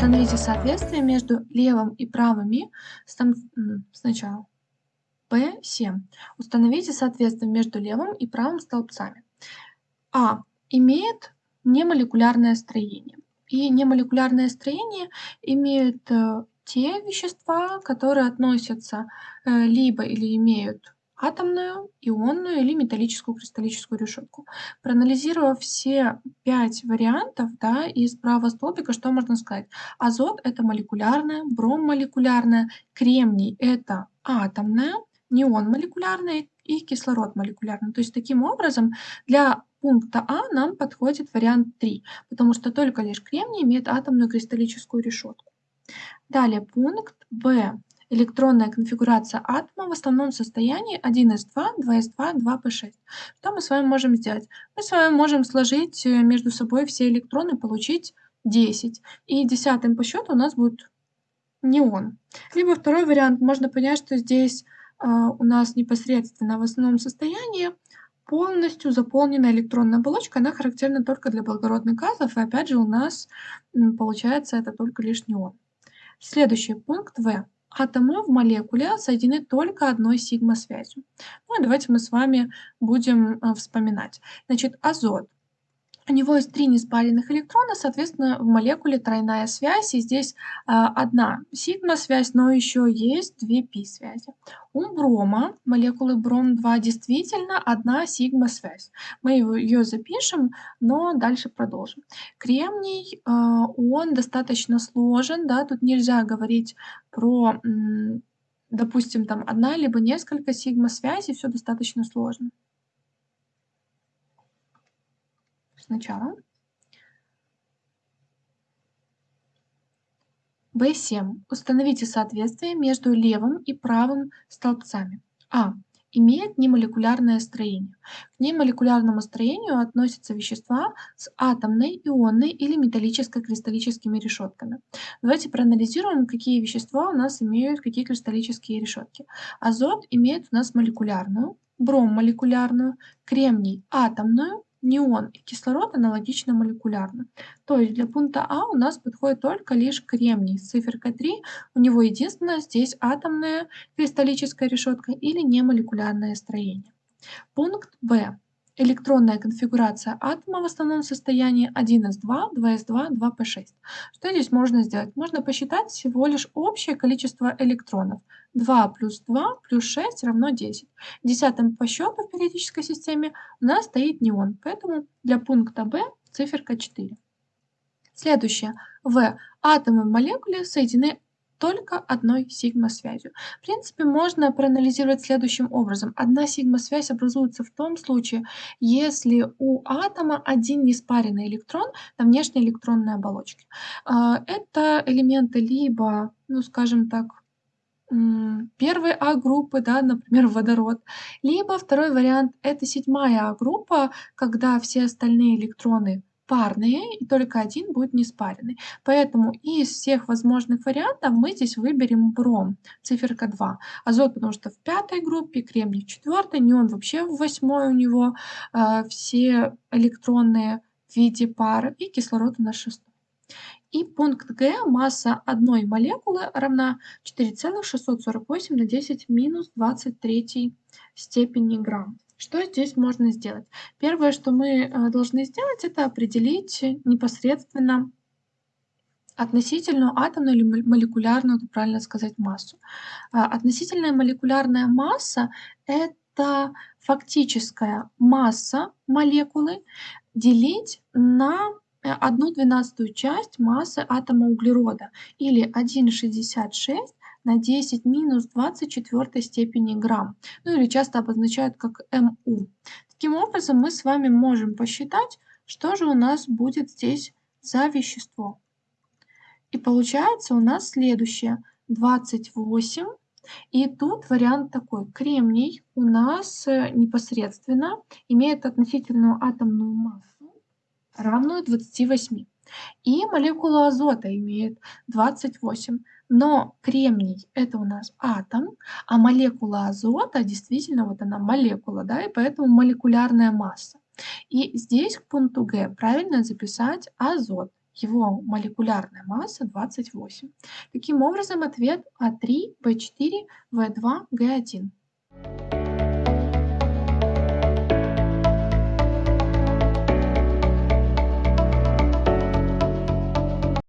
Установите соответствие между левым и правыми сначала. P7. Установите соответствие между левым и правым столбцами. А имеет немолекулярное строение. И немолекулярное строение имеют э, те вещества, которые относятся э, либо или имеют атомную, ионную или металлическую кристаллическую решетку. Проанализировав все пять вариантов да, из правого столбика, что можно сказать? Азот – это молекулярное, бром – молекулярное, кремний – это атомное, неон молекулярный и кислород молекулярный. То есть таким образом для пункта А нам подходит вариант 3, потому что только лишь кремний имеет атомную кристаллическую решетку. Далее пункт Б. Электронная конфигурация атома в основном состоянии 1s2, 2s2, 2p6. Что мы с вами можем сделать? Мы с вами можем сложить э, между собой все электроны, получить 10. И десятым по счету у нас будет неон. Либо второй вариант, можно понять, что здесь э, у нас непосредственно в основном состоянии полностью заполненная электронная оболочка, она характерна только для благородных газов, и опять же у нас получается это только лишь неон. Следующий пункт В. Атомы в молекуле соединены только одной сигма-связью. Ну давайте мы с вами будем э, вспоминать. Значит, азот у него есть три неспаренных электрона, соответственно, в молекуле тройная связь, и здесь а, одна сигма-связь, но еще есть две пи-связи. У брома, молекулы бром-2, действительно одна сигма-связь. Мы ее запишем, но дальше продолжим. Кремний, а, он достаточно сложен, да, тут нельзя говорить про, допустим, там одна либо несколько сигма-связей, все достаточно сложно. Сначала. В7. Установите соответствие между левым и правым столбцами. А. Имеет немолекулярное строение. К немолекулярному строению относятся вещества с атомной, ионной или металлической кристаллическими решетками. Давайте проанализируем, какие вещества у нас имеют какие кристаллические решетки. Азот имеет у нас молекулярную, бром молекулярную, кремний атомную, неон и кислород аналогично молекулярно. То есть для пункта А у нас подходит только лишь кремний с циферкой 3. У него единственное здесь атомная кристаллическая решетка или немолекулярное строение. Пункт Б. Электронная конфигурация атома в основном состоянии 1s2, 2s2, 2p6. Что здесь можно сделать? Можно посчитать всего лишь общее количество электронов. 2 плюс 2 плюс 6 равно 10. Десятым по счету в периодической системе у нас стоит неон, поэтому для пункта B циферка 4. Следующее. В. Атомы в молекуле соединены только одной сигма-связью. В принципе, можно проанализировать следующим образом. Одна сигма-связь образуется в том случае, если у атома один неспаренный электрон на внешней электронной оболочке. А, это элементы либо, ну скажем так, первой А-группы, да, например, водород. Либо второй вариант – это седьмая А-группа, когда все остальные электроны парные, и только один будет неспаренный. Поэтому из всех возможных вариантов мы здесь выберем бром, циферка 2. Азот, потому что в пятой группе, кремний в четвертой, неон вообще в восьмой у него, э, все электронные в виде пары, и кислород у нас шестой. И пункт Г, масса одной молекулы равна 4,648 на 10 минус 23 степени грамм. Что здесь можно сделать? Первое, что мы э, должны сделать, это определить непосредственно относительную атомную или молекулярную, правильно сказать, массу. А, относительная молекулярная масса – это фактическая масса молекулы делить на Э, одну двенадцатую часть массы атома углерода или 1,66 на 10 минус 24 степени грамм, ну или часто обозначают как МУ. Таким образом, мы с вами можем посчитать, что же у нас будет здесь за вещество. И получается у нас следующее. 28. И тут вариант такой. Кремний у нас э, непосредственно имеет относительную атомную массу равную 28. И молекула азота имеет 28. Но кремний это у нас атом, а молекула азота действительно вот она молекула, да, и поэтому молекулярная масса. И здесь к пункту Г правильно записать азот. его молекулярная масса 28. Таким образом, ответ А3, В4, В2, Г1.